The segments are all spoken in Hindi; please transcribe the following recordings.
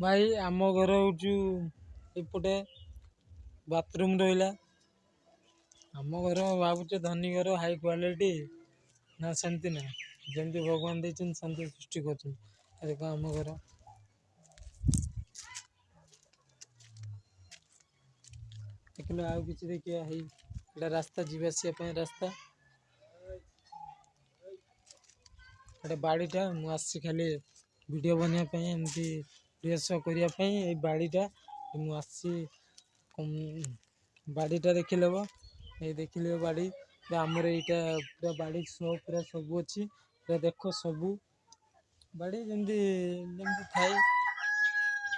भाई आम घर ये बाथरूम रहा आम घर भावच धनी घर हाई क्वालिटी ना सेमती ना जमी भगवान देखें शांति सृष्टि करम घर देखने आ कि देखा है रास्ता जीवास रास्ता गोटे बाड़ीटा मुझे खाली भिड बनवाई एमती फ्रेश करने बाड़ीटा मुझे बाड़ीटा देख लेव ये देख ले बाड़ी आम यहाँ पूरा बाड़ी स्नो पूरा सब अच्छी पूरा देख सबू बाड़ी जमी जमी थाई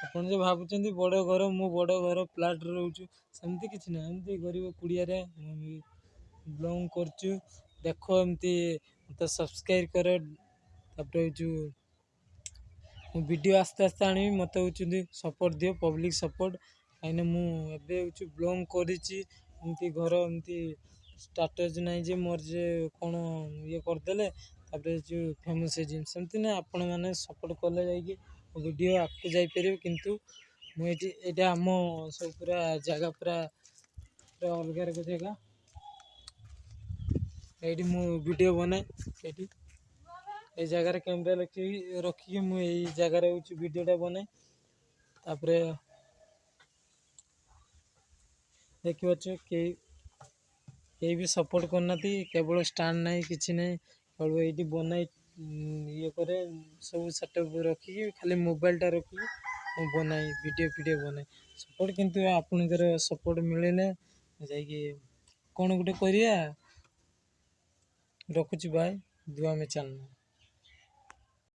आपड़ बड़ घर मु बड़ घर फ्लाट रोचु सेमती किसी ना गरीब कुड़िया ब्लंग कर देख एम तो सब्सक्राइब कर तप्रे जो भिड आस्ते आस्ते आणवि मत सपोर्ट दि पब्लिक सपोर्ट कहीं मुझे ब्लम कर घर एम स्टाटस नाई जे मोर जे कौन ये करदे जो फेमस है जिनसे आपण मैंने सपोर्ट कले जाए भिड आगे जापर कि आम सब पूरा जगह पूरा पूरा अलग अलग जगह ये मुझे बनाए ये जगार कैमेरा लगे रखिक मुझे ये जगार भिडटा बनाएर देखिपच के भी सपोर्ट करना केवल स्टाण ना कि ना केवल ये बनाई ये करे सब सेटअप रखिक खाली मोबाइल टा रख बनाए भिडियो फिडियो बनाए सपोर्ट कि आपण सपोर्ट मिलने जा कौन गोटे कर रखुच भाई दुआ में चलना